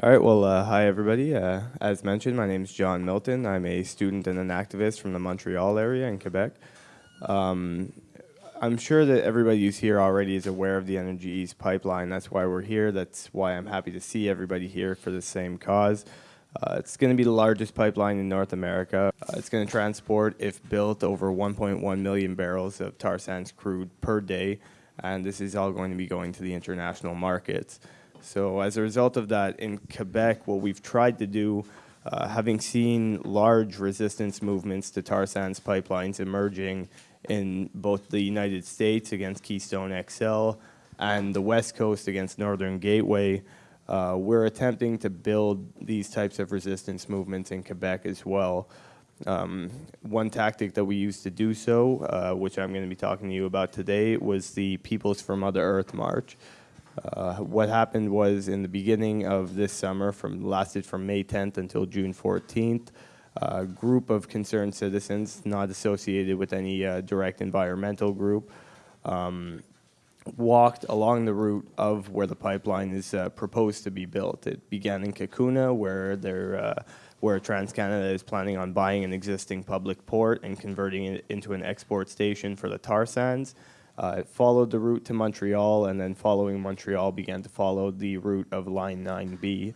All right, well, uh, hi everybody. Uh, as mentioned, my name is John Milton. I'm a student and an activist from the Montreal area in Quebec. Um, I'm sure that everybody who's here already is aware of the Energy East pipeline. That's why we're here. That's why I'm happy to see everybody here for the same cause. Uh, it's going to be the largest pipeline in North America. Uh, it's going to transport, if built, over 1.1 million barrels of tar sands crude per day, and this is all going to be going to the international markets. So as a result of that, in Quebec, what we've tried to do, uh, having seen large resistance movements to tar sands pipelines emerging in both the United States against Keystone XL and the West Coast against Northern Gateway, uh, we're attempting to build these types of resistance movements in Quebec as well. Um, one tactic that we used to do so, uh, which I'm going to be talking to you about today, was the Peoples for Mother Earth March. Uh, what happened was in the beginning of this summer, from lasted from May 10th until June 14th, a group of concerned citizens, not associated with any uh, direct environmental group, um, walked along the route of where the pipeline is uh, proposed to be built. It began in Cacouna, where there, uh, where TransCanada is planning on buying an existing public port and converting it into an export station for the tar sands. Uh, it followed the route to Montreal, and then following Montreal began to follow the route of Line 9B.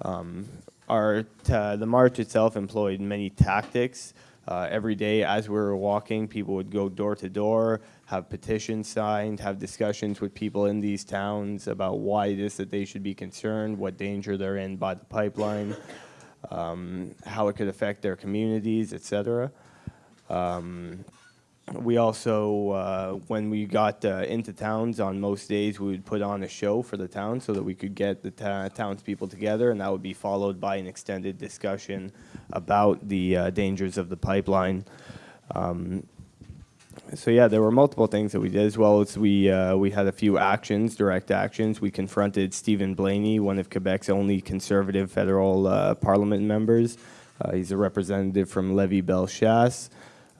Um, our the march itself employed many tactics. Uh, every day as we were walking, people would go door to door, have petitions signed, have discussions with people in these towns about why it is that they should be concerned, what danger they're in by the pipeline, um, how it could affect their communities, etc. Um, we also, uh, when we got uh, into towns on most days, we would put on a show for the town so that we could get the townspeople together, and that would be followed by an extended discussion about the uh, dangers of the pipeline. Um, so yeah, there were multiple things that we did as well as we uh, we had a few actions, direct actions. We confronted Steven Blaney, one of Quebec's only conservative federal uh, parliament members. Uh, he's a representative from Lévis-Bellechasse.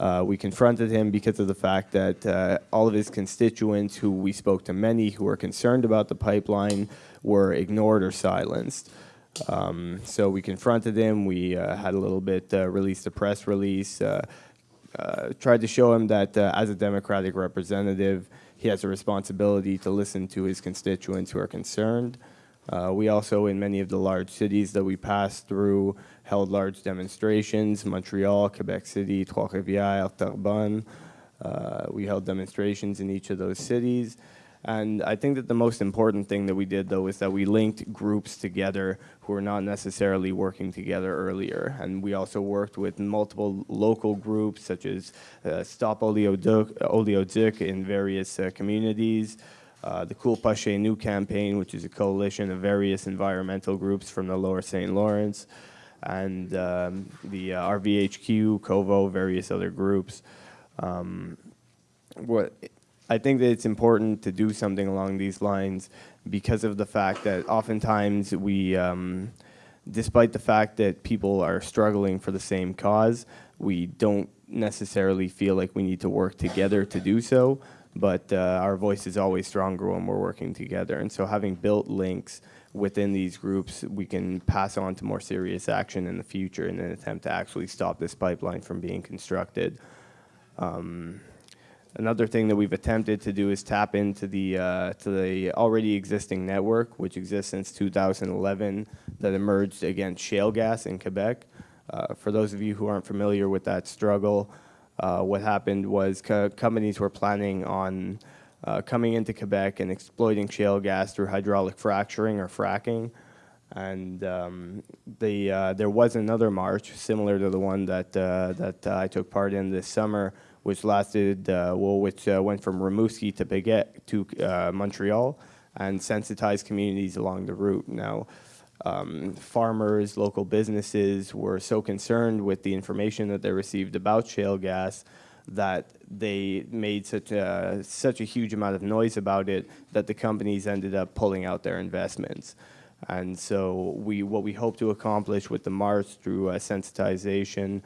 Uh, we confronted him because of the fact that uh, all of his constituents, who we spoke to many who were concerned about the pipeline, were ignored or silenced. Um, so we confronted him. We uh, had a little bit, uh, released a press release, uh, uh, tried to show him that as a Democratic representative, he has a responsibility to listen to his constituents who are concerned. We also, in many of the large cities that we passed through, held large demonstrations, Montreal, Quebec City, Trois-Rivières, Terrebonne. Uh, we held demonstrations in each of those cities. And I think that the most important thing that we did, though, is that we linked groups together who were not necessarily working together earlier. And we also worked with multiple local groups, such as uh, Stop Oleoduc in various uh, communities, uh, the Coule Pas Chez Nous campaign, which is a coalition of various environmental groups from the lower St. Lawrence, and um, the uh, RVHQ, COVO, various other groups. Um, what I think that it's important to do something along these lines because of the fact that oftentimes we, um, despite the fact that people are struggling for the same cause, we don't necessarily feel like we need to work together to do so but uh, our voice is always stronger when we're working together. And so having built links within these groups, we can pass on to more serious action in the future in an attempt to actually stop this pipeline from being constructed. Um, another thing that we've attempted to do is tap into the, uh, to the already existing network, which exists since 2011, that emerged against shale gas in Quebec. Uh, for those of you who aren't familiar with that struggle, uh, what happened was co companies were planning on uh, coming into Quebec and exploiting shale gas through hydraulic fracturing or fracking. And um, the, uh, there was another march similar to the one that, uh, that I took part in this summer, which lasted, uh, well, which went from Rimouski to Baguette to Montreal and sensitized communities along the route. Now, um, farmers, local businesses were so concerned with the information that they received about shale gas that they made such a, such a huge amount of noise about it that the companies ended up pulling out their investments. And so we, what we hope to accomplish with the Mars through uh, sensitization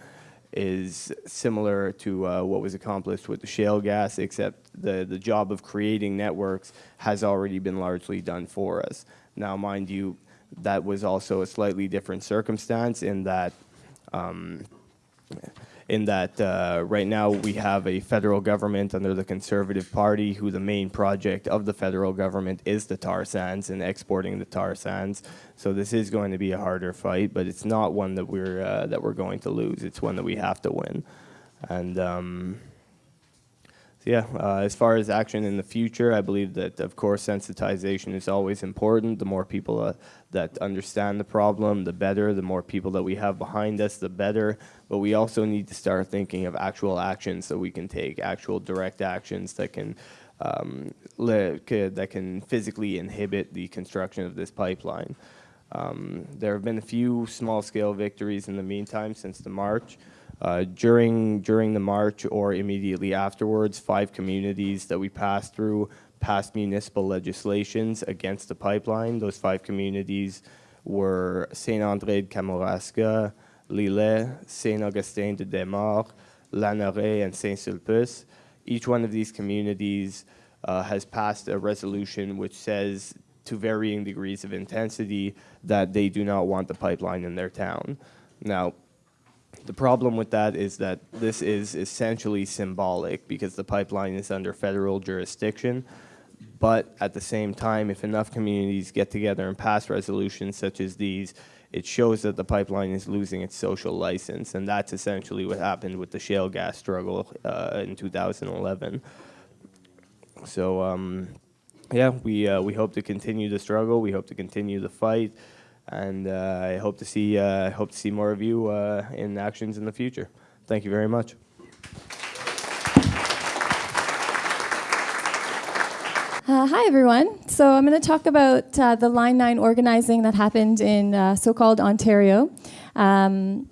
is similar to uh, what was accomplished with the shale gas, except the, the job of creating networks has already been largely done for us. Now, mind you, that was also a slightly different circumstance in that um, in that uh, right now we have a federal government under the Conservative Party who the main project of the federal government is the tar sands and exporting the tar sands. So this is going to be a harder fight, but it's not one that we're uh, that we're going to lose. It's one that we have to win. And um, yeah, uh, as far as action in the future, I believe that, of course, sensitization is always important. The more people uh, that understand the problem, the better. The more people that we have behind us, the better. But we also need to start thinking of actual actions that we can take, actual direct actions that can um, that can physically inhibit the construction of this pipeline. Um, there have been a few small-scale victories in the meantime since the march. Uh, during, during the march or immediately afterwards, five communities that we passed through passed municipal legislations against the pipeline. Those five communities were Saint-André de Kamouraska, L'Islet, Saint-Augustin de Desmaures, Lanoraie, and Saint-Sulpice. Each one of these communities uh, has passed a resolution which says to varying degrees of intensity that they do not want the pipeline in their town. Now, the problem with that is that this is essentially symbolic because the pipeline is under federal jurisdiction. But at the same time, if enough communities get together and pass resolutions such as these, it shows that the pipeline is losing its social license. And that's essentially what happened with the shale gas struggle uh, in 2011. So, um, yeah, we, uh, we hope to continue the struggle. We hope to continue the fight and uh, I hope to see uh, hope to see more of you uh, in actions in the future. Thank you very much. Uh, hi, everyone. So I'm going to talk about uh, the Line 9 organizing that happened in uh, so-called Ontario. Um,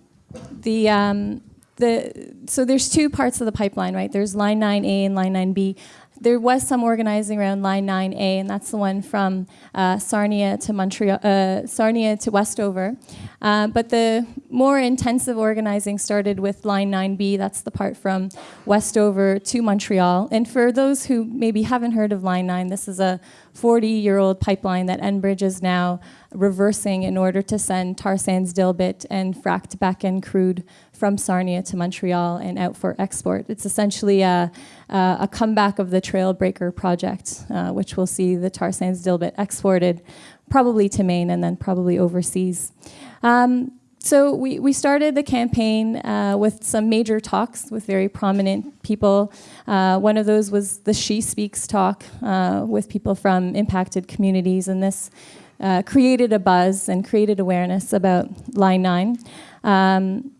the, um, the, so there's two parts of the pipeline, right? There's Line 9A and Line 9B there was some organizing around Line 9A, and that's the one from uh, Sarnia to Montreal, uh, Sarnia to Westover. Uh, but the more intensive organizing started with Line 9B. That's the part from Westover to Montreal. And for those who maybe haven't heard of Line 9, this is a 40-year-old pipeline that Enbridge is now reversing in order to send tar sands dilbit and fracked Bakken crude from Sarnia to Montreal and out for export. It's essentially a, a comeback of the Trailbreaker project, uh, which will see the tar sands dilbit exported probably to Maine and then probably overseas. Um, so we, we started the campaign uh, with some major talks with very prominent people. Uh, one of those was the She Speaks talk uh, with people from impacted communities, and this uh, created a buzz and created awareness about Line 9. Um,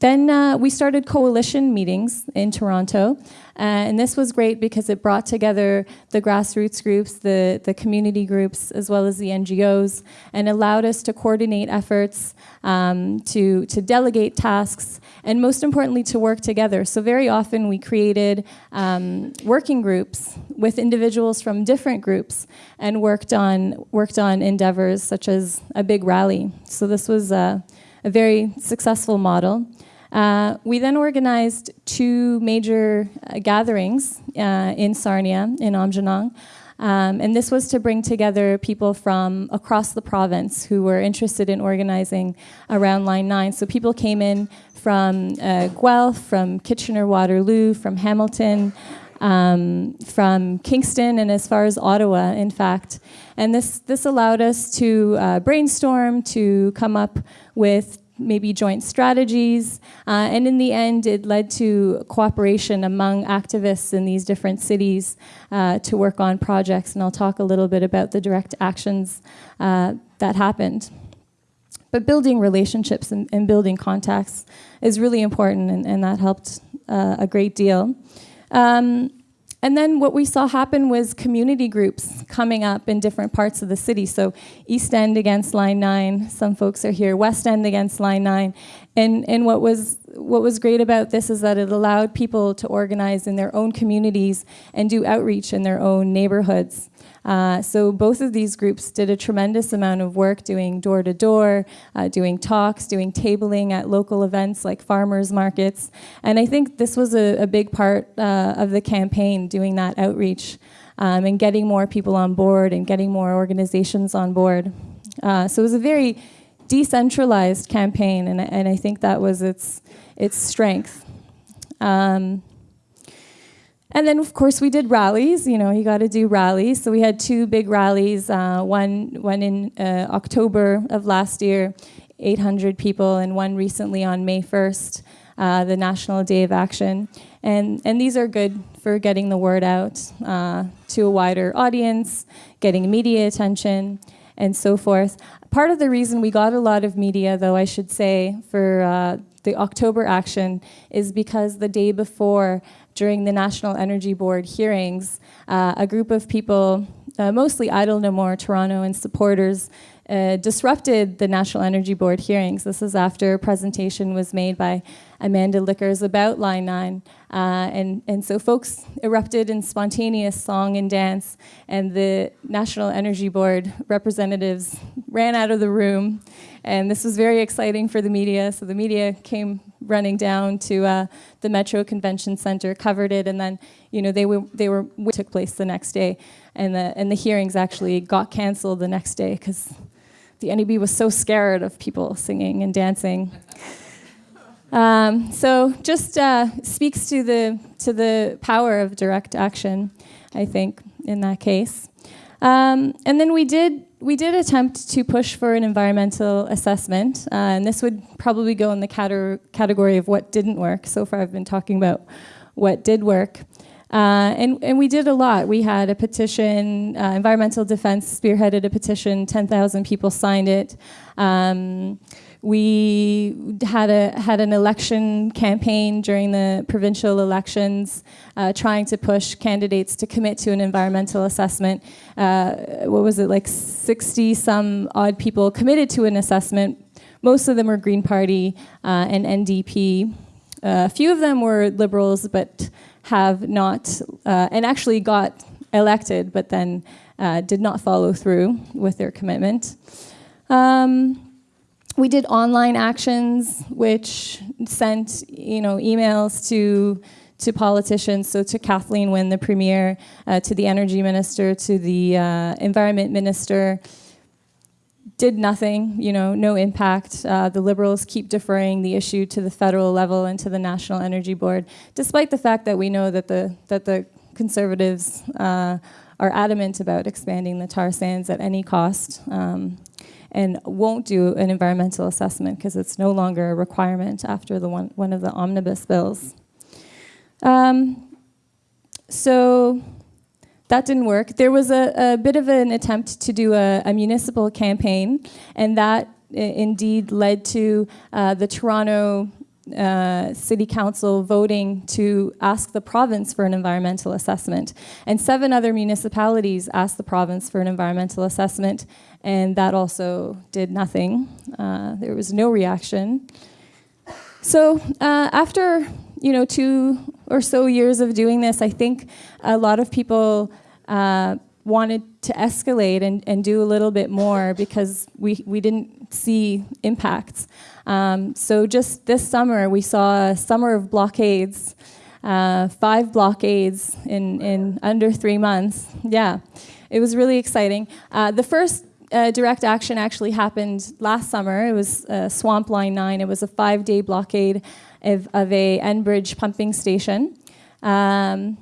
then uh, we started coalition meetings in Toronto, uh, and this was great because it brought together the grassroots groups, the, the community groups, as well as the NGOs, and allowed us to coordinate efforts, um, to, to delegate tasks, and most importantly, to work together. So very often we created um, working groups with individuals from different groups and worked on, worked on endeavors such as a big rally. So this was a, a very successful model. Uh, we then organized two major uh, gatherings uh, in Sarnia, in Aamjiwnaang. Um, and this was to bring together people from across the province who were interested in organizing around Line 9. So people came in from uh, Guelph, from Kitchener-Waterloo, from Hamilton, um, from Kingston, and as far as Ottawa, in fact. And this, this allowed us to uh, brainstorm, to come up with maybe joint strategies. Uh, and in the end, it led to cooperation among activists in these different cities uh, to work on projects. And I'll talk a little bit about the direct actions uh, that happened. But building relationships and, and, building contacts is really important, and, and that helped uh, a great deal. Um, and then what we saw happen was community groups coming up in different parts of the city. So East End against Line 9, some folks are here, West End against Line 9. And, and what, was, what was great about this is that it allowed people to organize in their own communities and do outreach in their own neighborhoods. Uh, so both of these groups did a tremendous amount of work doing door-to-door, -door, uh, doing talks, doing tabling at local events like farmers markets. And I think this was a, a big part uh, of the campaign, doing that outreach um, and getting more people on board and getting more organizations on board. Uh, so it was a very decentralized campaign, and, and I think that was its, its strength. Um, and then, of course, we did rallies. You know, you got to do rallies. So we had two big rallies. Uh, one, one in uh, October of last year, 800 people, and one recently on May 1st, uh, the National Day of Action. And, and these are good for getting the word out uh, to a wider audience, getting media attention, and so forth. Part of the reason we got a lot of media, though, I should say, for uh, the October action is because the day before, during the National Energy Board hearings, uh, a group of people, uh, mostly Idle No More Toronto and supporters, uh, disrupted the National Energy Board hearings. This is after a presentation was made by Amanda Lickers about Line 9. Uh, and, and so folks erupted in spontaneous song and dance, and the National Energy Board representatives ran out of the room. And this was very exciting for the media. So the media came running down to uh, the Metro Convention Center, covered it, and then you know they were they were took place the next day, and the and the hearings actually got canceled the next day because the NEB was so scared of people singing and dancing. Um, so just uh, speaks to the to the power of direct action, I think, in that case. Um, and then we did we did attempt to push for an environmental assessment, uh, and this would probably go in the category of what didn't work. So far, I've been talking about what did work. Uh, and, and we did a lot. We had a petition, uh, Environmental Defense spearheaded a petition, 10,000 people signed it. Um, we had a had an election campaign during the provincial elections, uh, trying to push candidates to commit to an environmental assessment. Uh, what was it like? Sixty some odd people committed to an assessment. Most of them were Green Party uh, and NDP. A few of them were Liberals, but have not, uh, and actually got elected, but then uh, did not follow through with their commitment. Um, we did online actions, which sent you know emails to to politicians, so to Kathleen Wynne, the premier, uh, to the energy minister, to the uh, environment minister, did nothing, you know, no impact. Uh, the Liberals keep deferring the issue to the federal level and to the National Energy Board, despite the fact that we know that the, that the Conservatives uh, are adamant about expanding the tar sands at any cost. Um, and won't do an environmental assessment because it's no longer a requirement after the one, one of the omnibus bills. Um, so that didn't work. There was a, a, bit of an attempt to do a, a municipal campaign, and that indeed led to uh, the Toronto uh, City Council voting to ask the province for an environmental assessment. And seven other municipalities asked the province for an environmental assessment, and that also did nothing. Uh, there was no reaction. So uh, after you know two or so years of doing this, I think a lot of people uh, wanted to escalate and, and do a little bit more because we, we didn't see impacts. Um, so just this summer, we saw a summer of blockades, uh, five blockades in, in under three months. Yeah, it was really exciting. Uh, the first uh, direct action actually happened last summer. It was uh, Swamp Line 9. It was a five-day blockade of, of a Enbridge pumping station. Um,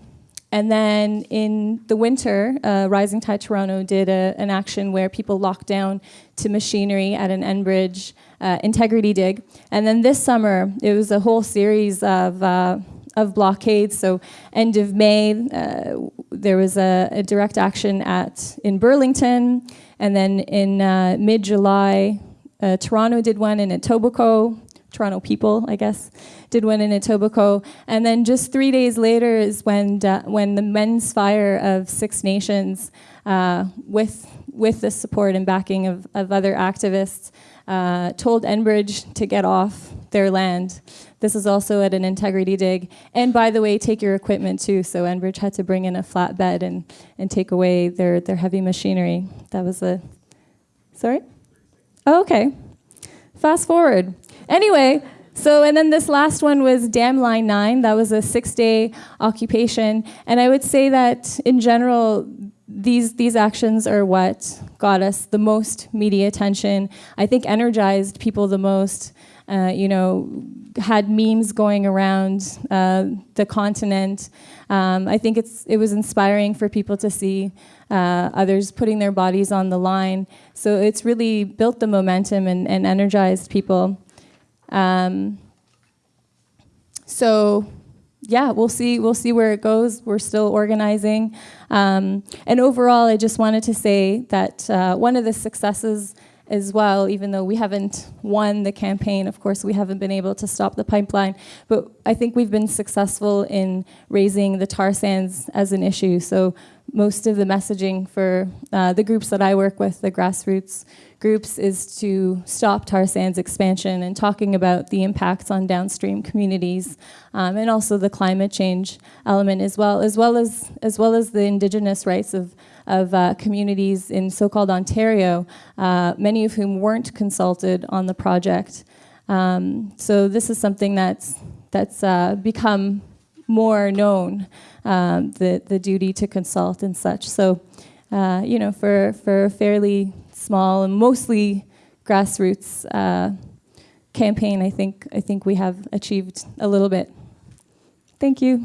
and then in the winter, uh, Rising Tide Toronto did a, an action where people locked down to machinery at an Enbridge uh, integrity dig. And then this summer, it was a whole series of, uh, of blockades. So end of May, uh, there was a, a, direct action at in Burlington. And then in uh, mid-July, uh, Toronto did one in Etobicoke, Toronto people, I guess, did one in Etobicoke. And then just three days later is when, uh, when the men's fire of Six Nations, uh, with, with the support and backing of, of other activists, uh, told Enbridge to get off their land. This is also at an integrity dig. And by the way, take your equipment too. So Enbridge had to bring in a flatbed and, and take away their, their heavy machinery. That was a, sorry? Oh, okay. Fast forward. Anyway, so, and then this last one was Dam Line 9. That was a six day occupation. And I would say that in general, these these actions are what got us the most media attention. I think energized people the most. Uh, you know, had memes going around uh, the continent. Um, I think it's it was inspiring for people to see uh, others putting their bodies on the line. So it's really built the momentum and, and energized people. Um, so yeah, we'll see. We'll see where it goes. We're still organizing, um, and overall, I just wanted to say that uh, one of the successes as well, even though we haven't won the campaign, of course, we haven't been able to stop the pipeline, but I think we've been successful in raising the tar sands as an issue. So most of the messaging for uh, the groups that I work with, the grassroots groups, is to stop tar sands expansion and talking about the impacts on downstream communities um, and also the climate change element as well, as well as as well as the indigenous rights of of uh, communities in so-called Ontario, uh, many of whom weren't consulted on the project. Um, so this is something that's that's uh, become more known, um, the, the duty to consult and such. So, uh, you know, for, for fairly small and mostly grassroots uh, campaign, I think, I think we have achieved a little bit. Thank you.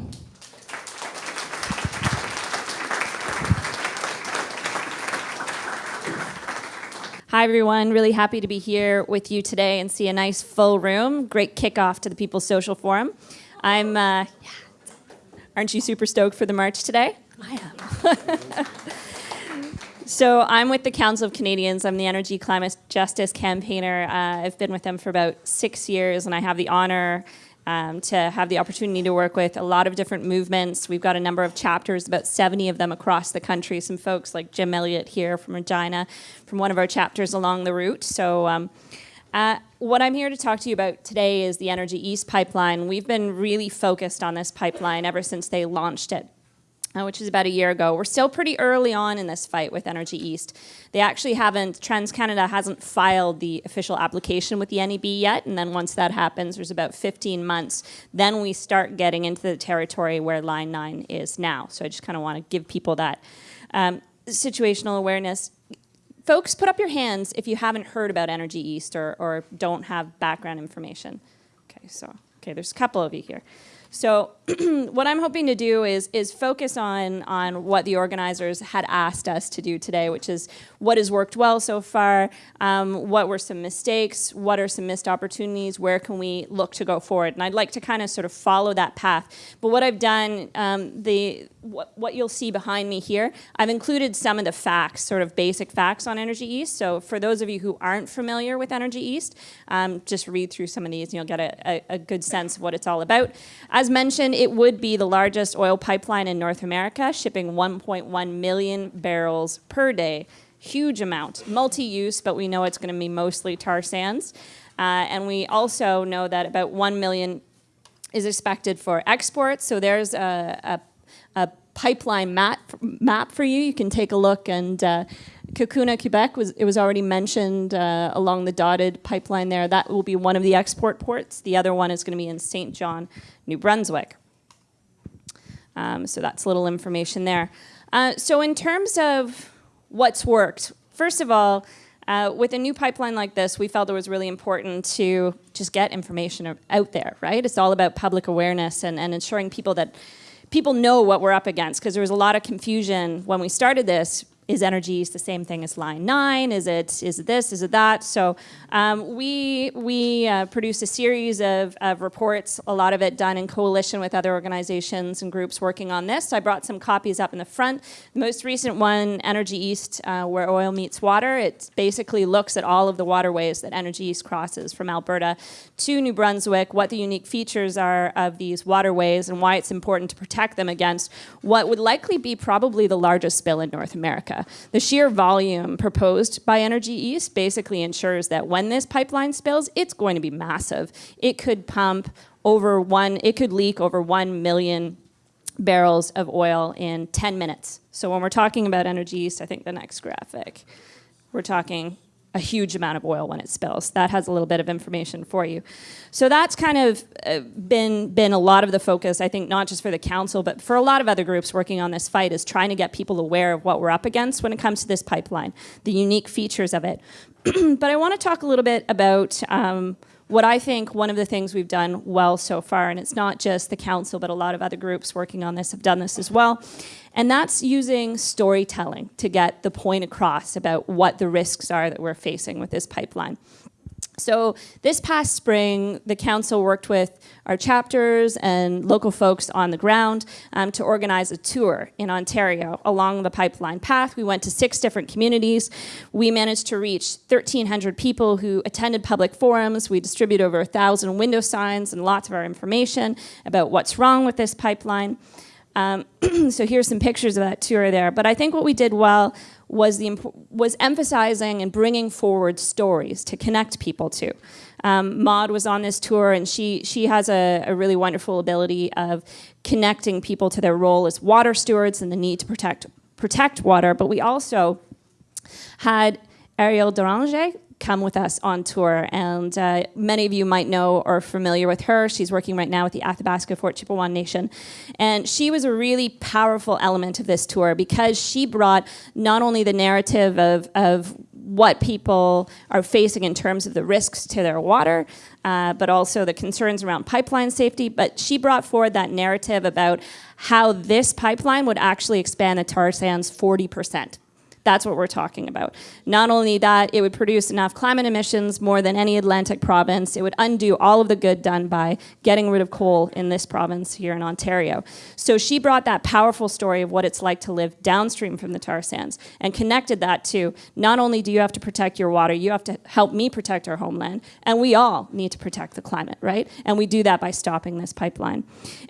Hi, everyone. Really happy to be here with you today and see a nice full room. Great kickoff to the People's Social Forum. I'm, uh, yeah, Aren't you super stoked for the march today? I am. so I'm with the Council of Canadians. I'm the Energy Climate Justice campaigner. Uh, I've been with them for about six years, and I have the honor um, to have the opportunity to work with a lot of different movements. We've got a number of chapters, about 70 of them across the country. Some folks like Jim Elliott here from Regina, from one of our chapters along the route. So. Um, uh, what I'm here to talk to you about today is the Energy East pipeline. We've been really focused on this pipeline ever since they launched it. Uh, which is about a year ago. We're still pretty early on in this fight with Energy East. They actually haven't, TransCanada hasn't filed the official application with the NEB yet, and then once that happens, there's about 15 months, then we start getting into the territory where Line 9 is now. So I just kind of want to give people that um, situational awareness folks, put up your hands if you haven't heard about Energy East or, or don't have background information. Okay, so, okay, there's a couple of you here. So what I'm hoping to do is, is focus on, on what the organizers had asked us to do today, which is what has worked well so far, um, what were some mistakes, what are some missed opportunities, where can we look to go forward. And I'd like to kind of sort of follow that path. But what I've done, um, the what, what you'll see behind me here, I've included some of the facts, sort of basic facts on Energy East. So for those of you who aren't familiar with Energy East, um, just read through some of these and you'll get a, a, a good sense of what it's all about. As mentioned, it would be the largest oil pipeline in North America, shipping 1.1 million barrels per day. Huge amount, multi-use, but we know it's going to be mostly tar sands. Uh, and we also know that about 1 million is expected for exports. So there's a, a a pipeline map, map for you. You can take a look and uh, Cacouna, Quebec, was, it was already mentioned uh, along the dotted pipeline there. That will be one of the export ports. The other one is going to be in St. John, New Brunswick. Um, so that's a little information there. Uh, so in terms of what's worked, first of all, uh, with a new pipeline like this, we felt it was really important to just get information out there, right? It's all about public awareness and, and ensuring people that people know what we're up against because there was a lot of confusion when we started this is Energy the same thing as line nine? Is it is it this? Is it that? So um, we we uh, produced a series of, of reports, a lot of it done in coalition with other organizations and groups working on this. So I brought some copies up in the front. The most recent one, Energy East, uh, where oil meets water. It basically looks at all of the waterways that Energy East crosses from Alberta to New Brunswick, what the unique features are of these waterways, and why it's important to protect them against what would likely be probably the largest spill in North America. America. The sheer volume proposed by Energy East basically ensures that when this pipeline spills, it's going to be massive. It could pump over one, it could leak over 1 million barrels of oil in 10 minutes. So when we're talking about Energy East, I think the next graphic, we're talking a huge amount of oil when it spills. That has a little bit of information for you. So that's kind of uh, been been a lot of the focus, I think, not just for the council, but for a lot of other groups working on this fight, is trying to get people aware of what we're up against when it comes to this pipeline, the unique features of it. but I want to talk a little bit about. Um, what I think one of the things we've done well so far, and it's not just the council, but a lot of other groups working on this have done this as well, and that's using storytelling to get the point across about what the risks are that we're facing with this pipeline. So this past spring, the council worked with our chapters and local folks on the ground um, to organize a tour in Ontario along the pipeline path. We went to six different communities. We managed to reach 1,300 people who attended public forums. We distributed over 1,000 window signs and lots of our information about what's wrong with this pipeline. Um, so here's some pictures of that tour there. But I think what we did well was, the, was emphasizing and bringing forward stories to connect people to. Um, Maude was on this tour and she, she has a, a, really wonderful ability of connecting people to their role as water stewards and the need to protect, protect water. But we also had Eriel Deranger, come with us on tour. And uh, many of you might know or are familiar with her. She's working right now with the Athabasca Fort Chipewyan Nation. And she was a really powerful element of this tour because she brought not only the narrative of, of what people are facing in terms of the risks to their water, uh, but also the concerns around pipeline safety. But she brought forward that narrative about how this pipeline would actually expand the tar sands 40 percent. That's what we're talking about. Not only that, it would produce enough climate emissions more than any Atlantic province. It would undo all of the good done by getting rid of coal in this province here in Ontario. So she brought that powerful story of what it's like to live downstream from the tar sands and connected that to not only do you have to protect your water, you have to help me protect our homeland, and we all need to protect the climate, right? And we do that by stopping this pipeline.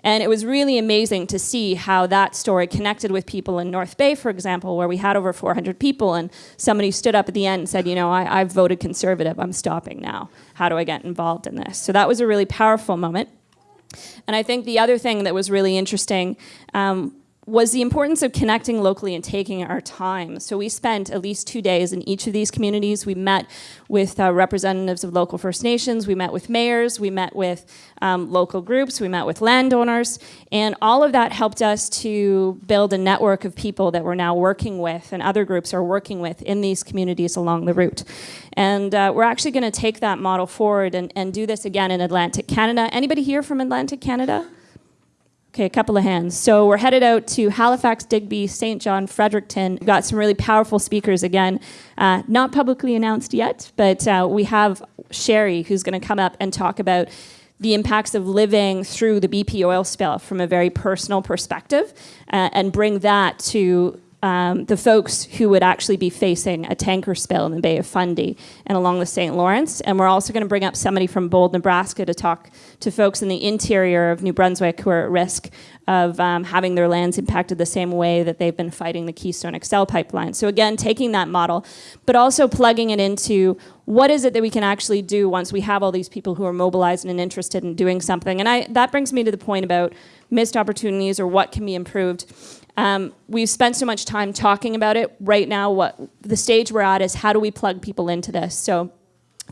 And it was really amazing to see how that story connected with people in North Bay, for example, where we had over 400 people, and somebody stood up at the end and said, you know, I, I've voted conservative, I'm stopping now. How do I get involved in this? So that was a really powerful moment. And I think the other thing that was really interesting um, was the importance of connecting locally and taking our time. So we spent at least two days in each of these communities. We met with uh, representatives of local First Nations, we met with mayors, we met with um, local groups, we met with landowners, and all of that helped us to build a network of people that we're now working with and other groups are working with in these communities along the route. And uh, we're actually gonna take that model forward and, and do this again in Atlantic Canada. Anybody here from Atlantic Canada? Okay, a couple of hands. So we're headed out to Halifax, Digby, St. John, Fredericton. We've got some really powerful speakers again, uh, not publicly announced yet, but uh, we have Sherry who's going to come up and talk about the impacts of living through the BP oil spill from a very personal perspective uh, and bring that to um, the folks who would actually be facing a tanker spill in the Bay of Fundy and along the St. Lawrence. And we're also going to bring up somebody from Bold, Nebraska to talk to folks in the interior of New Brunswick who are at risk of um, having their lands impacted the same way that they've been fighting the Keystone XL pipeline. So again, taking that model, but also plugging it into what is it that we can actually do once we have all these people who are mobilized and interested in doing something. And I, that brings me to the point about missed opportunities or what can be improved. Um, we've spent so much time talking about it. Right now, what the stage we're at is how do we plug people into this? So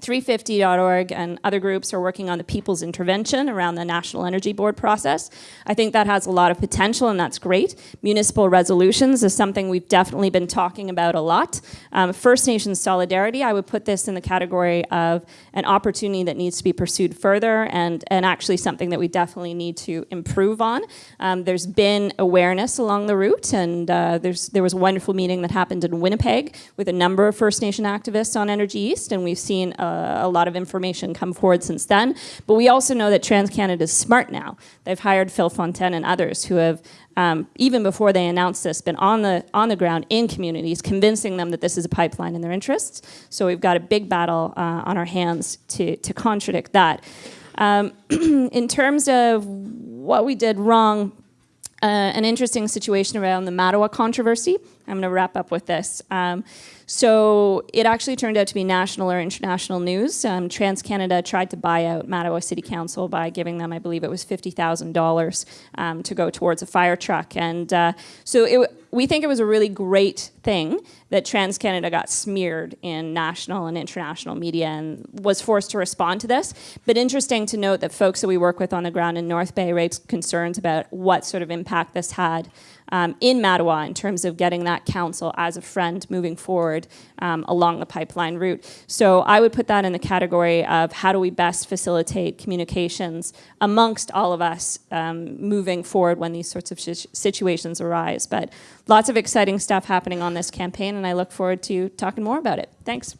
350.org and other groups are working on the people's intervention around the National Energy Board process. I think that has a lot of potential and that's great. Municipal resolutions is something we've definitely been talking about a lot. Um, First Nations solidarity, I would put this in the category of an opportunity that needs to be pursued further and, and actually something that we definitely need to improve on. Um, there's been awareness along the route and uh, there's, there was a wonderful meeting that happened in Winnipeg with a number of First Nation activists on Energy East and we've seen uh, a lot of information come forward since then. But we also know that TransCanada is smart now. They've hired Phil Fontaine and others who have, um, even before they announced this, been on the, on the ground in communities, convincing them that this is a pipeline in their interests. So we've got a big battle uh, on our hands to, to contradict that. Um, in terms of what we did wrong, uh, an interesting situation around the Mattawa controversy. I'm going to wrap up with this. Um, so it actually turned out to be national or international news. Um, TransCanada tried to buy out Mattawa City Council by giving them, I believe it was $50,000 um, to go towards a fire truck. And uh, so it, we think it was a really great thing that TransCanada got smeared in national and international media and was forced to respond to this. But interesting to note that folks that we work with on the ground in North Bay raised concerns about what sort of impact this had um, in Mattawa in terms of getting that council as a friend moving forward um, along the pipeline route. So I would put that in the category of how do we best facilitate communications amongst all of us um, moving forward when these sorts of situations arise. But lots of exciting stuff happening on this campaign and I look forward to talking more about it. Thanks.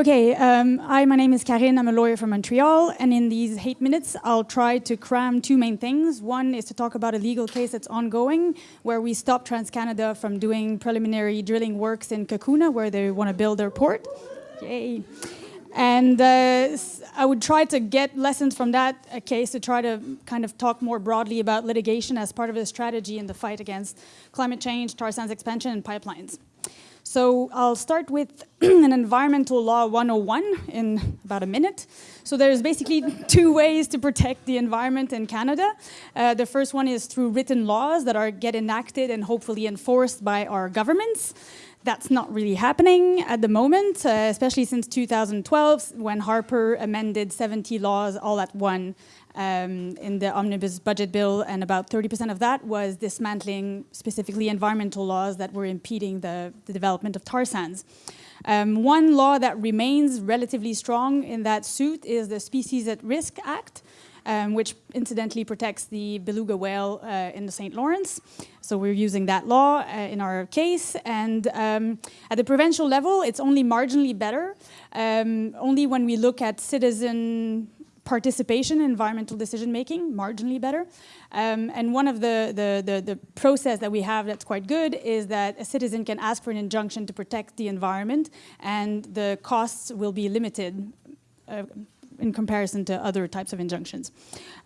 Okay, um, hi, my name is Karine. I'm a lawyer from Montreal, and in these eight minutes, I'll try to cram two main things. One is to talk about a legal case that's ongoing, where we stopped TransCanada from doing preliminary drilling works in Cacouna, where they want to build their port. Yay. And uh, I would try to get lessons from that uh, case to try to kind of talk more broadly about litigation as part of a strategy in the fight against climate change, tar sands expansion, and pipelines. So I'll start with an environmental law 101 in about a minute. So there's basically two ways to protect the environment in Canada. Uh, the first one is through written laws that are get enacted and hopefully enforced by our governments. That's not really happening at the moment, uh, especially since 2012 when Harper amended 70 laws all at one um, in the omnibus budget bill, and about 30% of that was dismantling specifically environmental laws that were impeding the, the development of tar sands. Um, one law that remains relatively strong in that suit is the Species at Risk Act, um, which incidentally protects the beluga whale uh, in the St. Lawrence. So we're using that law uh, in our case. And um, at the provincial level, it's only marginally better. Um, only when we look at citizen participation in environmental decision making, marginally better. Um, and one of the, the, the, the, process that we have that's quite good is that a citizen can ask for an injunction to protect the environment and the costs will be limited uh, in comparison to other types of injunctions.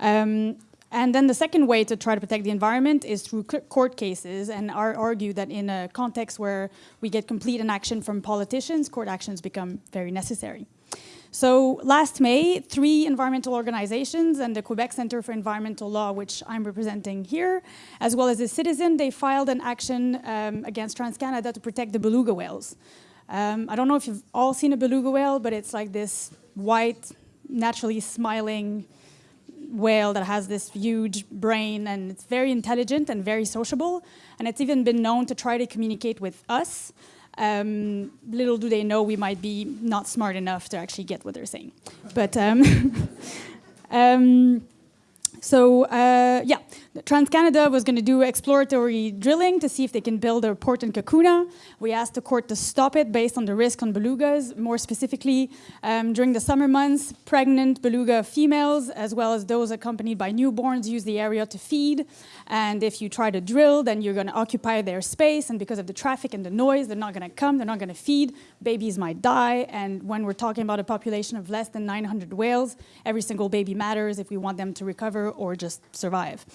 Um, and then the second way to try to protect the environment is through court cases and argue that in a context where we get complete inaction from politicians, court actions become very necessary. So last May, three environmental organizations and the Quebec Center for Environmental Law, which I'm representing here, as well as a citizen, they filed an action um, against TransCanada to protect the beluga whales. Um, I don't know if you've all seen a beluga whale, but it's like this white, naturally smiling whale that has this huge brain and it's very intelligent and very sociable. And it's even been known to try to communicate with us. Um, little do they know we might be not smart enough to actually get what they're saying. But um, um, so uh, yeah, TransCanada was going to do exploratory drilling to see if they can build a port in Cacouna. We asked the court to stop it based on the risk on belugas. More specifically, um, during the summer months, pregnant beluga females, as well as those accompanied by newborns, use the area to feed. And if you try to drill, then you're going to occupy their space. And because of the traffic and the noise, they're not going to come, they're not going to feed. Babies might die. And when we're talking about a population of less than 900 whales, every single baby matters if we want them to recover or just survive.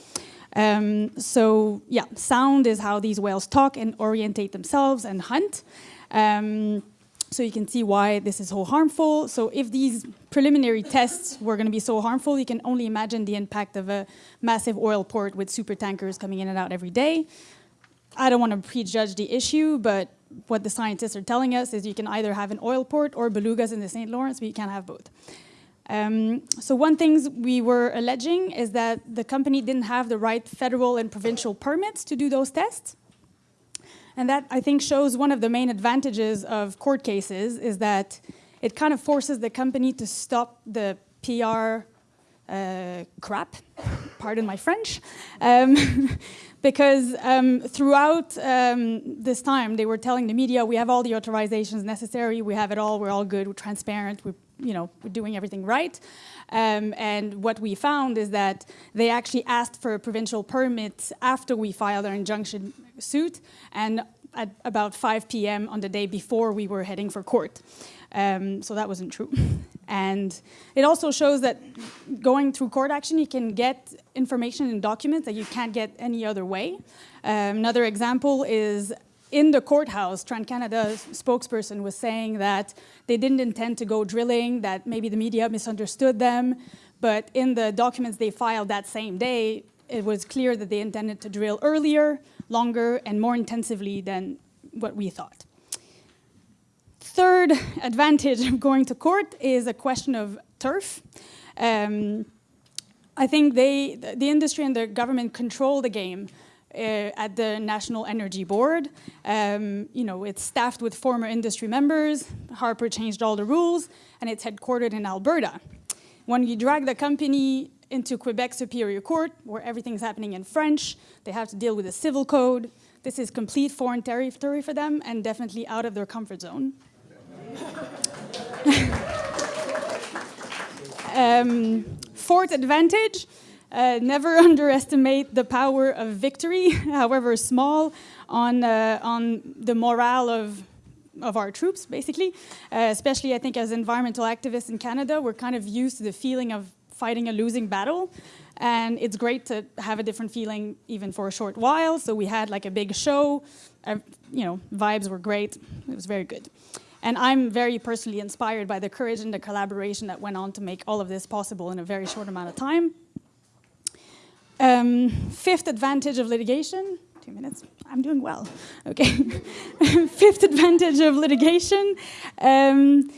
Um, so yeah, sound is how these whales talk and orientate themselves and hunt. Um, so you can see why this is so harmful. So if these preliminary tests were going to be so harmful, you can only imagine the impact of a massive oil port with super tankers coming in and out every day. I don't want to prejudge the issue, but what the scientists are telling us is you can either have an oil port or belugas in the St. Lawrence, but you can't have both. Um, so one thing we were alleging is that the company didn't have the right federal and provincial permits to do those tests. And that, I think, shows one of the main advantages of court cases is that it kind of forces the company to stop the PR uh, crap, pardon my French, um, because um, throughout um, this time they were telling the media, we have all the authorizations necessary, we have it all, we're all good, we're transparent, we're you know, doing everything right. Um, and what we found is that they actually asked for a provincial permit after we filed our injunction suit and at about 5 p.m. on the day before we were heading for court. Um, so that wasn't true. And it also shows that going through court action, you can get information and documents that you can't get any other way. Um, another example is in the courthouse, TransCanada's spokesperson was saying that they didn't intend to go drilling, that maybe the media misunderstood them, but in the documents they filed that same day, it was clear that they intended to drill earlier, longer, and more intensively than what we thought. Third advantage of going to court is a question of turf. Um, I think they, the industry and the government control the game uh, at the National Energy Board. Um, you know, it's staffed with former industry members. Harper changed all the rules, and it's headquartered in Alberta. When you drag the company into Quebec Superior Court, where everything's happening in French, they have to deal with a civil code. This is complete foreign territory for them and definitely out of their comfort zone. um, fourth advantage, uh, never underestimate the power of victory, however small, on, uh, on the morale of, of our troops, basically. Uh, especially, I think, as environmental activists in Canada, we're kind of used to the feeling of fighting a losing battle. And it's great to have a different feeling even for a short while. So we had like a big show, uh, you know, vibes were great. It was very good. And I'm very personally inspired by the courage and the collaboration that went on to make all of this possible in a very short amount of time. Um, fifth advantage of litigation, two minutes, I'm doing well, okay. fifth advantage of litigation, um,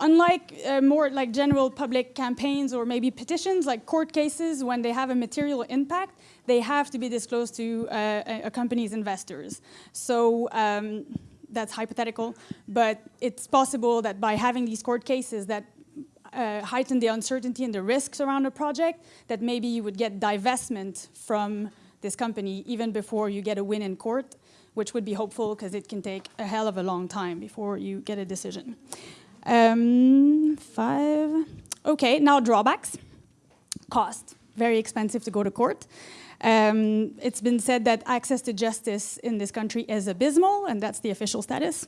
unlike uh, more like general public campaigns or maybe petitions, like court cases, when they have a material impact, they have to be disclosed to uh, a, company's investors. So um, that's hypothetical, but it's possible that by having these court cases that uh, heighten the uncertainty and the risks around a project, that maybe you would get divestment from this company even before you get a win in court, which would be hopeful because it can take a hell of a long time before you get a decision. Um, five. Okay, now drawbacks. Cost. Very expensive to go to court. Um, it's been said that access to justice in this country is abysmal, and that's the official status.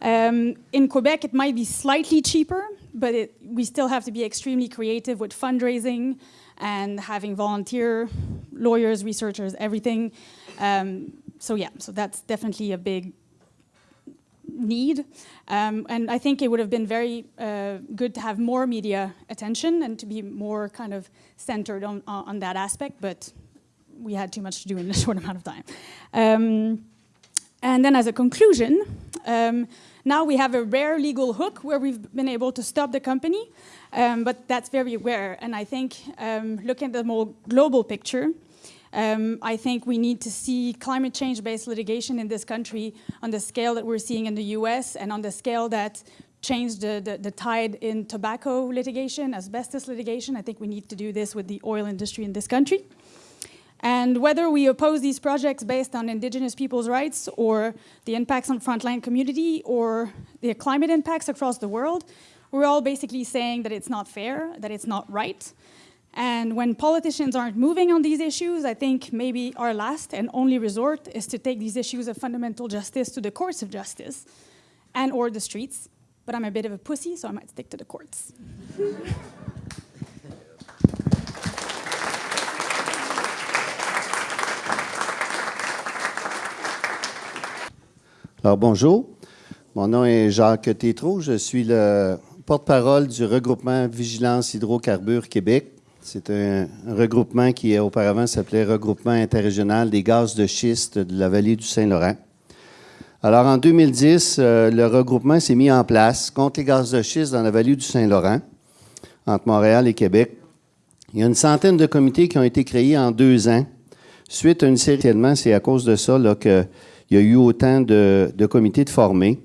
Um, in Quebec, it might be slightly cheaper, but it, we still have to be extremely creative with fundraising and having volunteer lawyers, researchers, everything. Um, so yeah, so that's definitely a big need. Um, and I think it would have been very uh, good to have more media attention and to be more kind of centered on, on that aspect, but we had too much to do in a short amount of time. Um, and then as a conclusion, um, now we have a rare legal hook where we've been able to stop the company, um, but that's very rare. And I think um, looking at the more global picture, um, I think we need to see climate change-based litigation in this country on the scale that we're seeing in the US and on the scale that changed the, the, the, tide in tobacco litigation, asbestos litigation. I think we need to do this with the oil industry in this country. And whether we oppose these projects based on indigenous people's rights or the impacts on frontline community or the climate impacts across the world, we're all basically saying that it's not fair, that it's not right, and when politicians aren't moving on these issues, I think maybe our last and only resort is to take these issues of fundamental justice to the courts of justice and or the streets. But I'm a bit of a pussy, so I might stick to the courts. Alors bonjour, mon nom est Jacques Tétrault, je suis le porte-parole du regroupement Vigilance Hydrocarbures Québec. C'est un, regroupement qui auparavant s'appelait Regroupement interrégional des gaz de schiste de la vallée du Saint-Laurent. Alors en 2010, euh, le regroupement s'est mis en place contre les gaz de schiste dans la vallée du Saint-Laurent, entre Montréal et Québec. Il y a une centaine de comités qui ont été créés en deux ans. Suite à une série, c'est à cause de ça qu'il y a eu autant de, comités de formés.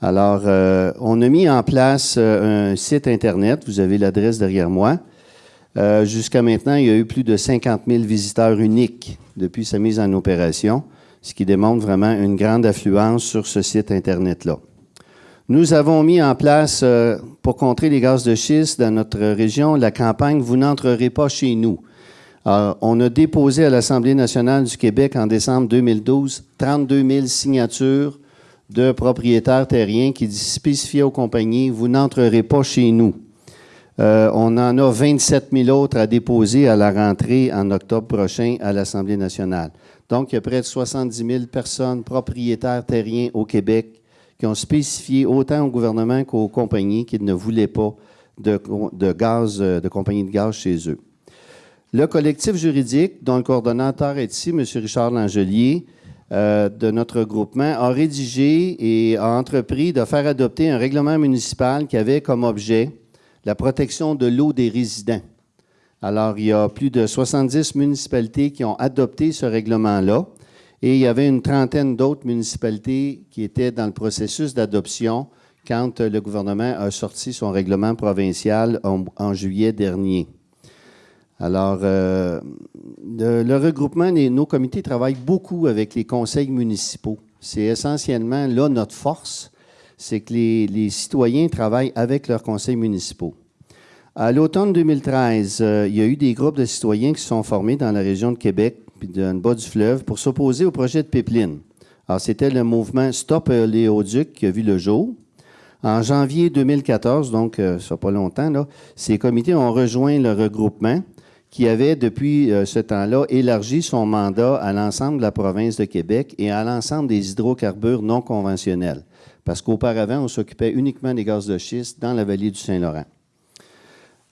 Alors, euh, on a mis en place euh, un site Internet, vous avez l'adresse derrière moi, euh, jusqu'à maintenant, il y a eu plus de 50 000 visiteurs uniques depuis sa mise en opération, ce qui démontre vraiment une grande affluence sur ce site Internet-là. Nous avons mis en place, pour contrer les gaz de schiste dans notre région, la campagne « Vous n'entrerez pas chez nous ». On a déposé à l'Assemblée nationale du Québec en décembre 2012 32 000 signatures de propriétaires terriens qui spécifiaient aux compagnies « Vous n'entrerez pas chez nous ». Euh, on en a 27 000 autres à déposer à la rentrée en octobre prochain à l'Assemblée nationale. Donc, il y a près de 70 000 personnes propriétaires terriens au Québec qui ont spécifié autant au gouvernement qu'aux compagnies qu'ils ne voulaient pas de, de euh, de compagnies de gaz chez eux. Le collectif juridique, dont le coordonnateur est ici, M. Richard Langelier, euh, de notre groupement, a rédigé et a entrepris de faire adopter un règlement municipal qui avait comme objet la protection de l'eau des résidents. Alors, il y a plus de 70 municipalités qui ont adopté ce règlement-là et il y avait une trentaine d'autres municipalités qui étaient dans le processus d'adoption quand le gouvernement a sorti son règlement provincial en, juillet dernier. Alors, euh, le, regroupement, nos comités travaillent beaucoup avec les conseils municipaux. C'est essentiellement là notre force, c'est que les, citoyens travaillent avec leurs conseils municipaux. À l'automne 2013, euh, il y a eu des groupes de citoyens qui se sont formés dans la région de Québec puis dans le bas du fleuve pour s'opposer au projet de pipeline. Alors, c'était le mouvement Stop Léoduc qui a vu le jour. En janvier 2014, donc euh, ça pas longtemps, ces comités ont rejoint le regroupement qui avait depuis euh, ce temps-là élargi son mandat à l'ensemble de la province de Québec et à l'ensemble des hydrocarbures non conventionnels. Parce qu'auparavant, on s'occupait uniquement des gaz de schiste dans la vallée du Saint-Laurent.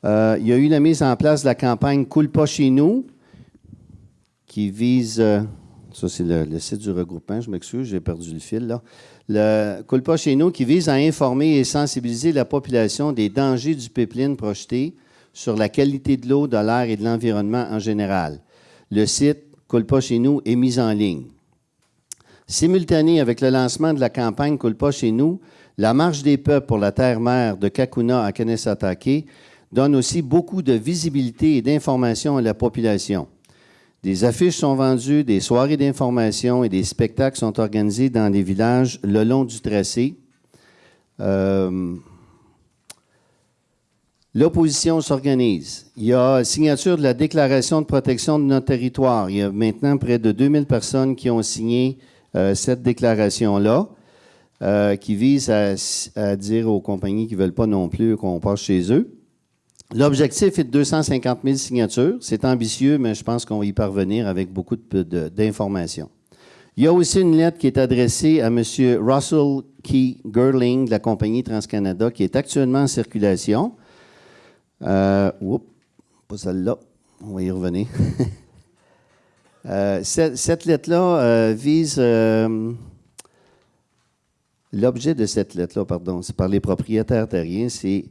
Euh, il y a eu la mise en place de la campagne Coule pas chez nous, qui vise. ça, c'est le, site du regroupement, je m'excuse, j'ai perdu le fil là le Culpa chez nous qui vise à informer et sensibiliser la population des dangers du pipeline projeté sur la qualité de l'eau, de l'air et de l'environnement en général. Le site Culpa chez nous est mis en ligne. Simultané avec le lancement de la campagne Culpa chez nous, la marche des peuples pour la terre-mère de Kakuna à Kanesatake donne aussi beaucoup de visibilité et d'information à la population. Des affiches sont vendues, des soirées d'information et des spectacles sont organisés dans les villages le long du tracé. Euh, l'opposition s'organise. Il y a signature de la déclaration de protection de notre territoire. Il y a maintenant près de 2000 personnes qui ont signé euh, cette déclaration-là, euh, qui vise à, à, dire aux compagnies qui ne veulent pas non plus qu'on passe chez eux. L'objectif est de 250 000 signatures. C'est ambitieux, mais je pense qu'on va y parvenir avec beaucoup d'informations. Il y a aussi une lettre qui est adressée à M. Russell Key Gerling de la compagnie TransCanada qui est actuellement en circulation. Euh, oups, pas celle-là. On va y revenir. euh, cette, lettre-là euh, vise. L'objet de cette lettre-là, pardon, c'est par les propriétaires terriens, c'est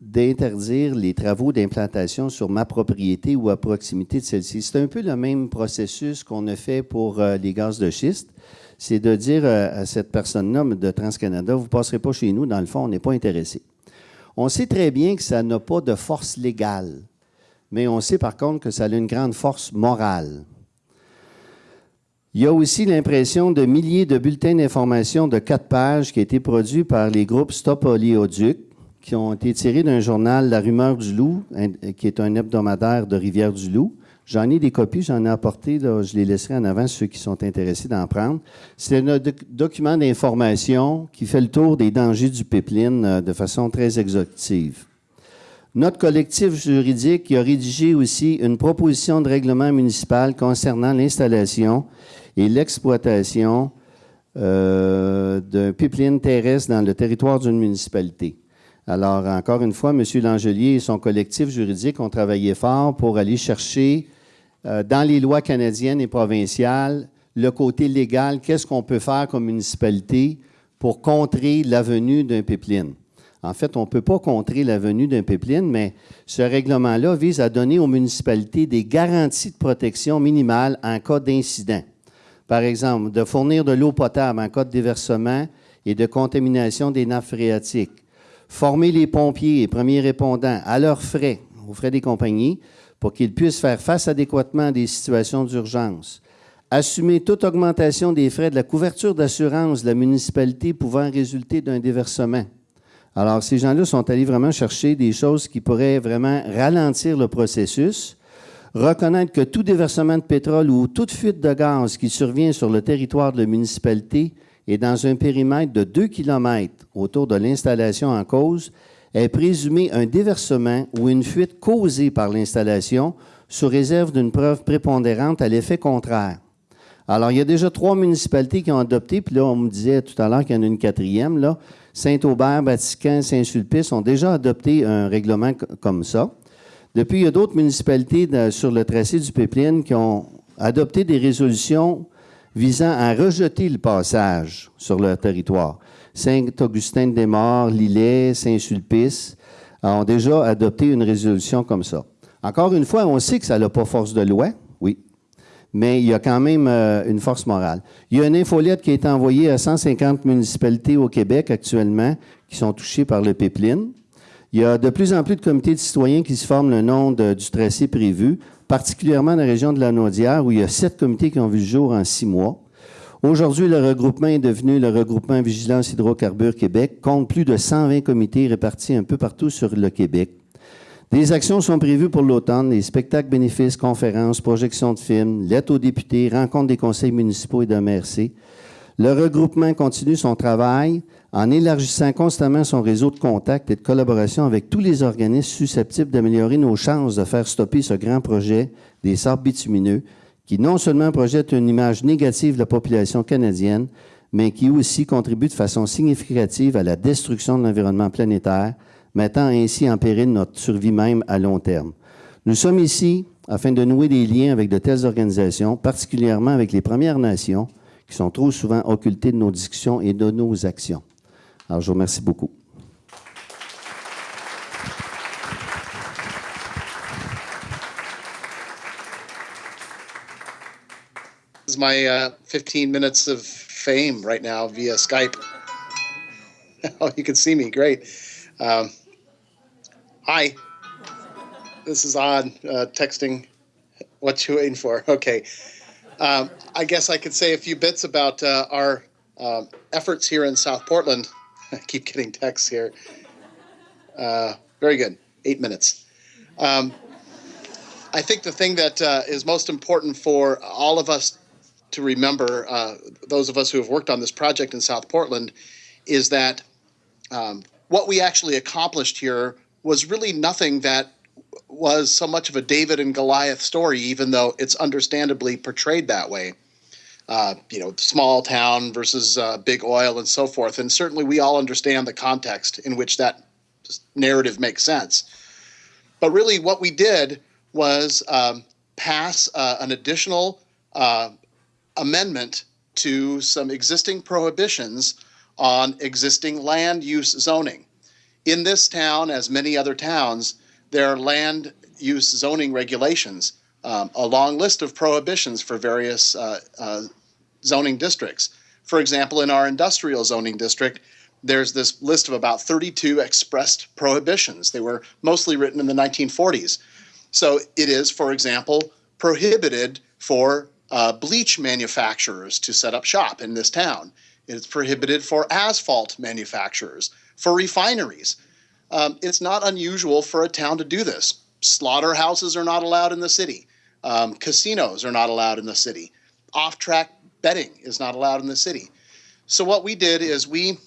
d'interdire les travaux d'implantation sur ma propriété ou à proximité de celle-ci. C'est un peu le même processus qu'on a fait pour les gaz de schiste. C'est de dire à cette personne-là de TransCanada, vous ne passerez pas chez nous, dans le fond, on n'est pas intéressé. On sait très bien que ça n'a pas de force légale, mais on sait par contre que ça a une grande force morale. Il y a aussi l'impression de milliers de bulletins d'information de quatre pages qui ont été produits par les groupes Stop Oléoduc, qui ont été tirés d'un journal La Rumeur du Loup, qui est un hebdomadaire de Rivière-du-Loup. J'en ai des copies, j'en ai apporté, je les laisserai en avant ceux qui sont intéressés d'en prendre. C'est un document d'information qui fait le tour des dangers du pipeline euh, de façon très exhaustive. Notre collectif juridique a rédigé aussi une proposition de règlement municipal concernant l'installation et l'exploitation euh, d'un pipeline terrestre dans le territoire d'une municipalité. Alors, encore une fois, M. Langelier et son collectif juridique ont travaillé fort pour aller chercher euh, dans les lois canadiennes et provinciales le côté légal, qu'est-ce qu'on peut faire comme municipalité pour contrer la venue d'un pipeline? En fait, on ne peut pas contrer la venue d'un pipeline, mais ce règlement-là vise à donner aux municipalités des garanties de protection minimales en cas d'incident. Par exemple, de fournir de l'eau potable en cas de déversement et de contamination des nappes phréatiques, former les pompiers et premiers répondants à leurs frais, aux frais des compagnies, pour qu'ils puissent faire face adéquatement à des situations d'urgence, assumer toute augmentation des frais de la couverture d'assurance de la municipalité pouvant résulter d'un déversement. Alors, ces gens-là sont allés vraiment chercher des choses qui pourraient vraiment ralentir le processus, reconnaître que tout déversement de pétrole ou toute fuite de gaz qui survient sur le territoire de la municipalité et dans un périmètre de 2 km autour de l'installation en cause est présumé un déversement ou une fuite causée par l'installation sous réserve d'une preuve prépondérante à l'effet contraire. Alors, il y a déjà trois municipalités qui ont adopté, puis là, on me disait tout à l'heure qu'il y en a une quatrième, là. Saint-Aubert, Vatican, Saint-Sulpice ont déjà adopté un règlement comme ça. Depuis, il y a d'autres municipalités sur le tracé du pipeline qui ont adopté des résolutions visant à rejeter le passage sur leur territoire. Saint-Augustin-des-Morts, Lillet, Saint-Sulpice ont déjà adopté une résolution comme ça. Encore une fois, on sait que ça n'a pas force de loi, oui, mais il y a quand même euh, une force morale. Il y a une infolette qui été envoyée à 150 municipalités au Québec actuellement qui sont touchées par le pipeline. Il y a de plus en plus de comités de citoyens qui se forment le nom du tracé prévu, particulièrement dans la région de la Naudière, où il y a sept comités qui ont vu le jour en six mois. Aujourd'hui, le regroupement est devenu le regroupement Vigilance Hydrocarbures Québec, compte plus de 120 comités répartis un peu partout sur le Québec. Des actions sont prévues pour l'automne, les spectacles bénéfices, conférences, projections de films, lettres aux députés, rencontres des conseils municipaux et de MRC. Le regroupement continue son travail en élargissant constamment son réseau de contacts et de collaboration avec tous les organismes susceptibles d'améliorer nos chances de faire stopper ce grand projet des sables bitumineux qui non seulement projette une image négative de la population canadienne, mais qui aussi contribue de façon significative à la destruction de l'environnement planétaire, mettant ainsi en péril notre survie même à long terme. Nous sommes ici afin de nouer des liens avec de telles organisations, particulièrement avec les Premières Nations, qui sont trop souvent occultées de nos discussions et de nos actions. Alors, je vous remercie beaucoup. Is my uh, 15 minutes of fame right now via Skype. oh, you can see me. Great. Um, hi. This is odd. Uh, texting. What you waiting for? Okay. Um, I guess I could say a few bits about uh, our um, efforts here in South Portland. I keep getting texts here. Uh, very good. Eight minutes. Um, I think the thing that uh, is most important for all of us to remember, uh, those of us who have worked on this project in South Portland, is that um, what we actually accomplished here was really nothing that was so much of a David and Goliath story, even though it's understandably portrayed that way. Uh, you know, small town versus uh, big oil and so forth. And certainly we all understand the context in which that narrative makes sense. But really, what we did was um, pass uh, an additional uh, amendment to some existing prohibitions on existing land use zoning. In this town, as many other towns, there are land use zoning regulations, um, a long list of prohibitions for various uh, uh, zoning districts. For example, in our industrial zoning district, there's this list of about 32 expressed prohibitions. They were mostly written in the 1940s. So it is, for example, prohibited for uh, bleach manufacturers to set up shop in this town. It's prohibited for asphalt manufacturers, for refineries. Um, it's not unusual for a town to do this. Slaughterhouses are not allowed in the city. Um, casinos are not allowed in the city. Off track betting is not allowed in the city. So, what we did is we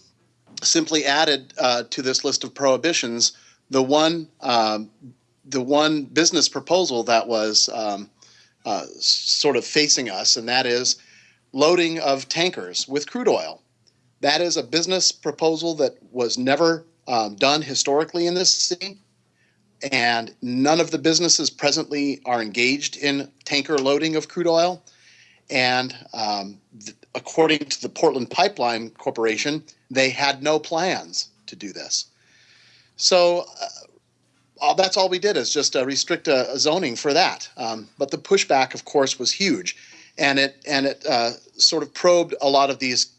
simply added uh, to this list of prohibitions the one, um, the one business proposal that was um, uh, sort of facing us, and that is loading of tankers with crude oil. That is a business proposal that was never um, done historically in this city, and none of the businesses presently are engaged in tanker loading of crude oil. And um, according to the Portland Pipeline Corporation, they had no plans to do this. So uh, all, that's all we did is just uh, restrict a, a, zoning for that. Um, but the pushback, of course, was huge, and it and it uh, sort of probed a lot of these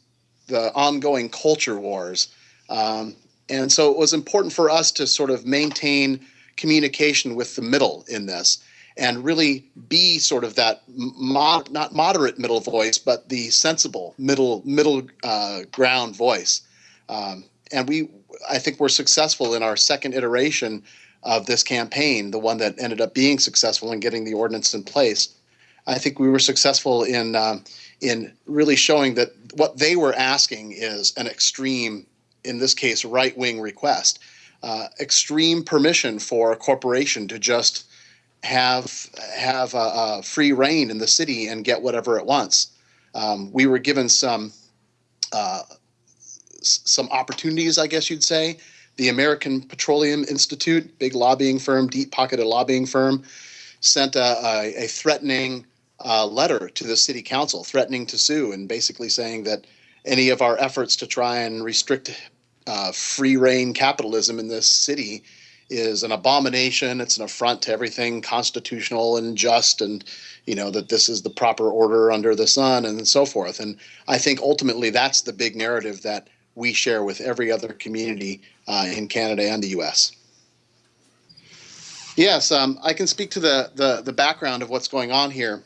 the ongoing culture wars. Um, and so it was important for us to sort of maintain communication with the middle in this and really be sort of that mod, not moderate middle voice, but the sensible middle middle uh, ground voice. Um, and we, I think, we're successful in our second iteration of this campaign, the one that ended up being successful in getting the ordinance in place, I think we were successful in um, in really showing that what they were asking is an extreme, in this case, right wing request. uh, extreme permission for a corporation to just have have a, a free reign in the city and get whatever it wants. Um, we were given some uh, some opportunities, I guess you'd say. The American Petroleum Institute, big lobbying firm, deep pocketed lobbying firm, sent a, a, a threatening uh, letter to the city council, threatening to sue, and basically saying that any of our efforts to try and restrict uh, free reign capitalism in this city is an abomination. It's an affront to everything constitutional and just, and you know that this is the proper order under the sun, and so forth. And I think ultimately that's the big narrative that we share with every other community uh, in Canada and the U.S. Yes, um, I can speak to the, the the background of what's going on here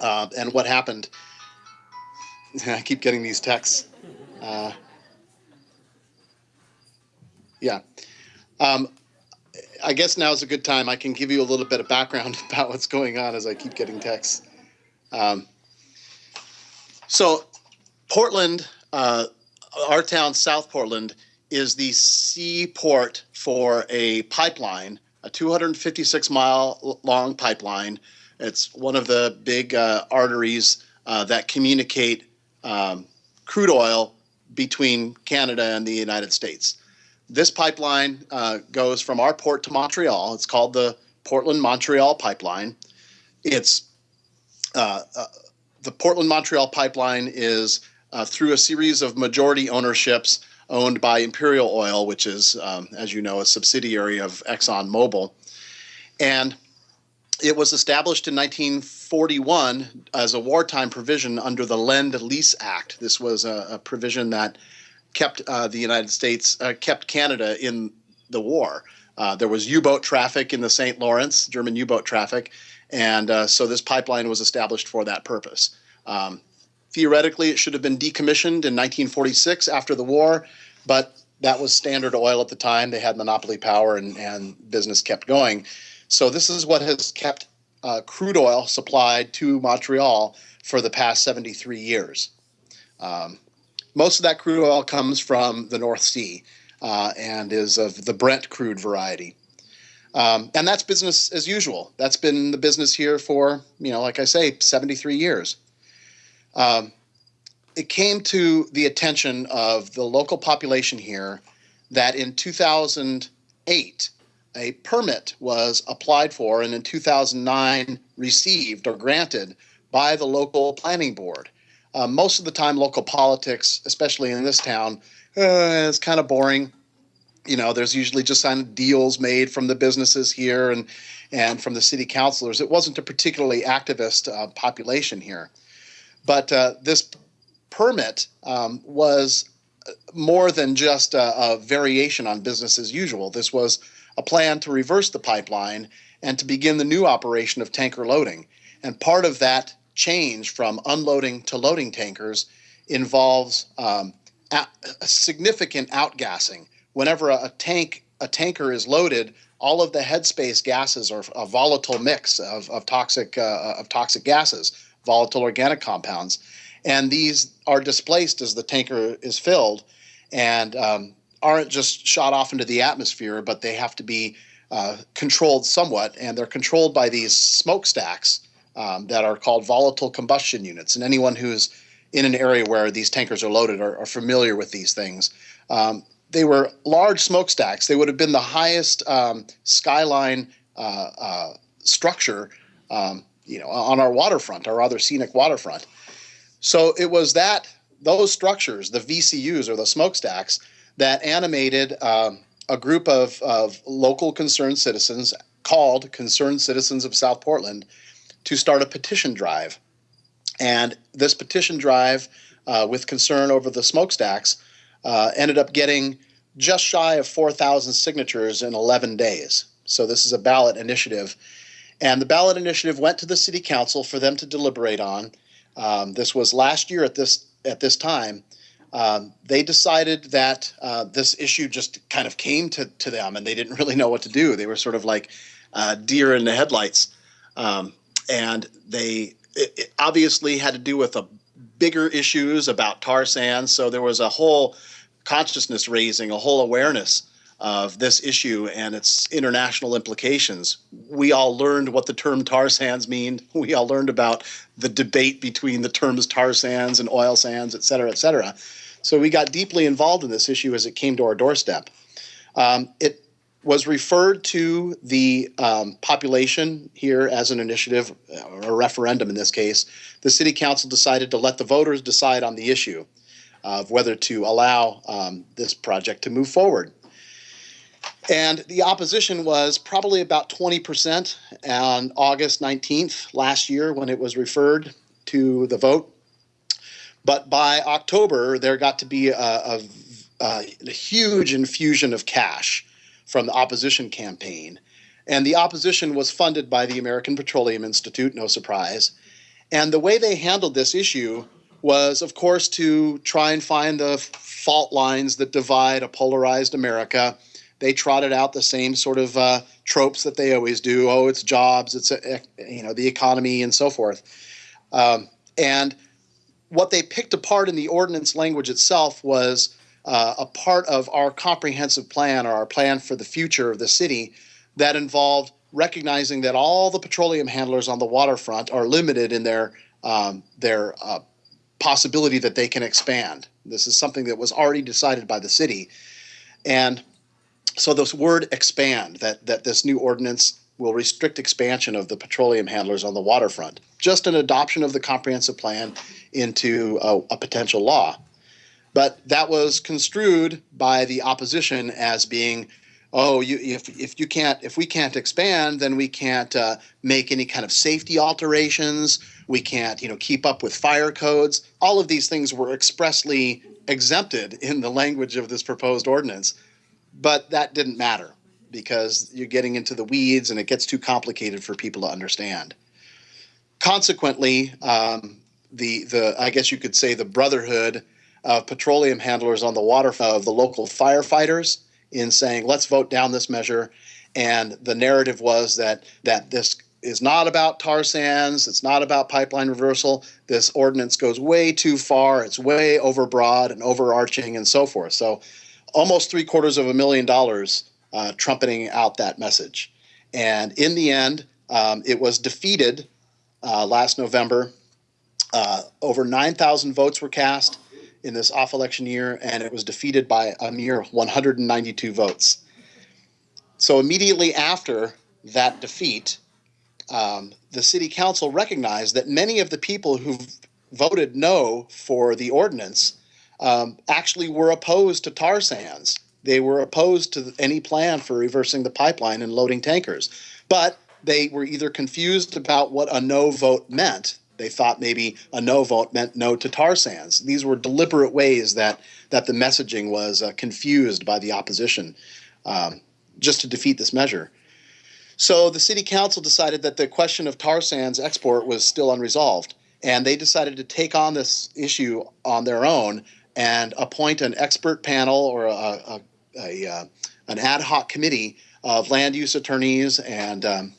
uh, and what happened. I keep getting these texts. Uh, yeah. Um, I guess now is a good time. I can give you a little bit of background about what's going on as I keep getting texts. Um, so, Portland, uh, our town, South Portland, is the seaport for a pipeline, a 256 mile long pipeline. It's one of the big uh, arteries uh, that communicate um, crude oil between Canada and the United States. This pipeline uh, goes from our port to Montreal. It's called the Portland Montreal Pipeline. It's uh, uh, the Portland Montreal Pipeline is uh, through a series of majority ownerships owned by Imperial Oil, which is, um, as you know, a subsidiary of ExxonMobil. And it was established in 1941 as a wartime provision under the Lend Lease Act. This was a, a provision that kept uh, the United States, uh, kept Canada in the war. Uh, there was U-boat traffic in the St. Lawrence, German U-boat traffic, and uh, so this pipeline was established for that purpose. Um, theoretically, it should have been decommissioned in 1946 after the war, but that was Standard Oil at the time. They had monopoly power, and, and business kept going. So this is what has kept uh, crude oil supplied to Montreal for the past 73 years. Um, most of that crude oil comes from the North Sea uh, and is of the Brent crude variety. Um, and that's business as usual. That's been the business here for, you know, like I say, 73 years. Um, it came to the attention of the local population here that in 2008, a permit was applied for and in 2009 received or granted by the local planning board. Uh, most of the time, local politics, especially in this town, uh, is kind of boring. You know, there's usually just of deals made from the businesses here and and from the city councilors. It wasn't a particularly activist uh, population here, but uh, this permit um, was more than just a, a variation on business as usual. This was a plan to reverse the pipeline and to begin the new operation of tanker loading. And part of that change from unloading to loading tankers involves um, a, a significant outgassing. Whenever a, a tank a tanker is loaded, all of the headspace gases are a volatile mix of, of toxic uh, of toxic gases, volatile organic compounds, and these are displaced as the tanker is filled, and um, aren't just shot off into the atmosphere, but they have to be uh, controlled somewhat, and they're controlled by these smokestacks um, that are called volatile combustion units. And anyone who's in an area where these tankers are loaded are, are familiar with these things. Um, they were large smokestacks. They would have been the highest um, skyline uh, uh, structure, um, you know, on our waterfront, our other scenic waterfront. So it was that those structures, the VCUs or the smokestacks, that animated um, a group of, of local concerned citizens called Concerned Citizens of South Portland to start a petition drive. And this petition drive, uh, with concern over the smokestacks, uh, ended up getting just shy of 4,000 signatures in 11 days. So this is a ballot initiative. And the ballot initiative went to the city council for them to deliberate on. Um, this was last year at this at this time. Um, they decided that uh, this issue just kind of came to, to them and they didn't really know what to do. They were sort of like uh, deer in the headlights. Um, and they it, it obviously had to do with a bigger issues about tar sands. So there was a whole consciousness raising, a whole awareness of this issue and its international implications. We all learned what the term tar sands mean. We all learned about the debate between the terms tar sands and oil sands, et cetera, et cetera. So we got deeply involved in this issue as it came to our doorstep. Um, it was referred to the um, population here as an initiative, or a referendum in this case. The city council decided to let the voters decide on the issue of whether to allow um, this project to move forward. And the opposition was probably about 20% on August 19th last year when it was referred to the vote. But by October, there got to be a, a, a huge infusion of cash from the opposition campaign. And the opposition was funded by the American Petroleum Institute, no surprise. And the way they handled this issue was, of course, to try and find the fault lines that divide a polarized America. They trotted out the same sort of uh, tropes that they always do. Oh, it's jobs, it's uh, you know the economy, and so forth. Um, and what they picked apart in the ordinance language itself was uh, a part of our comprehensive plan or our plan for the future of the city that involved recognizing that all the petroleum handlers on the waterfront are limited in their um, their uh, possibility that they can expand. This is something that was already decided by the city, and so this word expand that that this new ordinance will restrict expansion of the petroleum handlers on the waterfront. Just an adoption of the comprehensive plan into a, a potential law. But that was construed by the opposition as being, oh, you, if, if you can't, if we can't expand, then we can't uh, make any kind of safety alterations. We can't, you know, keep up with fire codes. All of these things were expressly exempted in the language of this proposed ordinance. But that didn't matter because you're getting into the weeds and it gets too complicated for people to understand. Consequently, um, the the I guess you could say the brotherhood of petroleum handlers on the water of the local firefighters in saying let's vote down this measure, and the narrative was that that this is not about tar sands. It's not about pipeline reversal. This ordinance goes way too far. It's way overbroad and overarching and so forth. So, almost three quarters of a million dollars uh, trumpeting out that message. And in the end, um, it was defeated uh, last November. Uh, over 9,000 votes were cast in this off election year, and it was defeated by a mere 192 votes. So immediately after that defeat, um, the city council recognized that many of the people who voted no for the ordinance um, actually were opposed to tar sands. They were opposed to any plan for reversing the pipeline and loading tankers. But they were either confused about what a no vote meant. They thought maybe a no vote meant no to tar sands. These were deliberate ways that that the messaging was uh, confused by the opposition, um, just to defeat this measure. So the city council decided that the question of tar sands export was still unresolved, and they decided to take on this issue on their own and appoint an expert panel or a, a, a uh, an ad hoc committee of land use attorneys and um,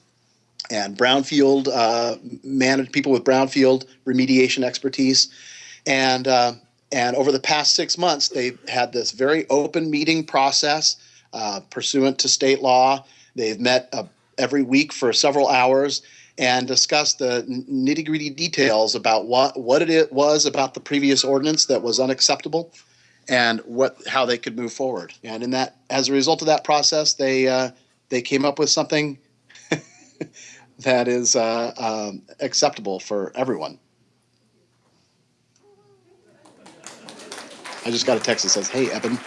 and brownfield uh, managed people with brownfield remediation expertise, and uh, and over the past six months, they've had this very open meeting process uh, pursuant to state law. They've met uh, every week for several hours and discussed the nitty gritty details about what what it was about the previous ordinance that was unacceptable and what how they could move forward. And in that, as a result of that process, they uh, they came up with something that is uh, um, acceptable for everyone. I just got a text that says, "Hey, Eben."